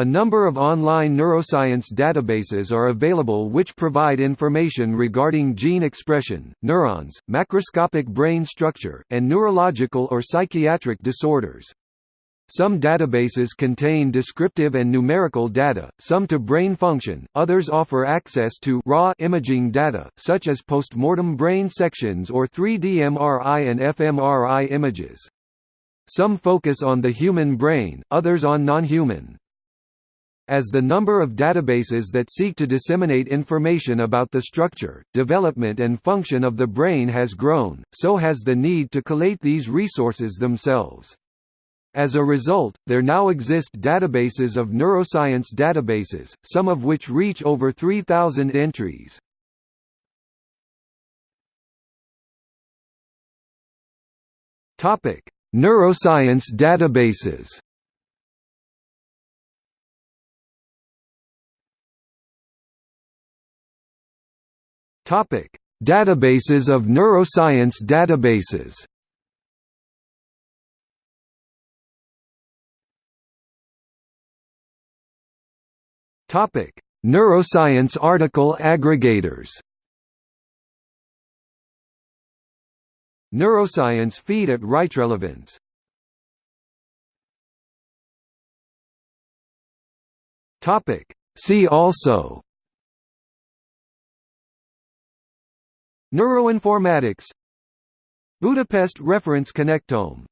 A number of online neuroscience databases are available which provide information regarding gene expression, neurons, macroscopic brain structure, and neurological or psychiatric disorders. Some databases contain descriptive and numerical data, some to brain function, others offer access to raw imaging data, such as postmortem brain sections or 3D MRI and fMRI images. Some focus on the human brain, others on non-human. As the number of databases that seek to disseminate information about the structure, development and function of the brain has grown, so has the need to collate these resources themselves. As a result, there now exist databases of neuroscience databases, some of which reach over 3,000 entries. Neuroscience databases Topic: Databases of neuroscience databases. Topic: Neuroscience article aggregators. Neuroscience feed at RightRelevance. Topic: See also Neuroinformatics. Budapest Reference Connectome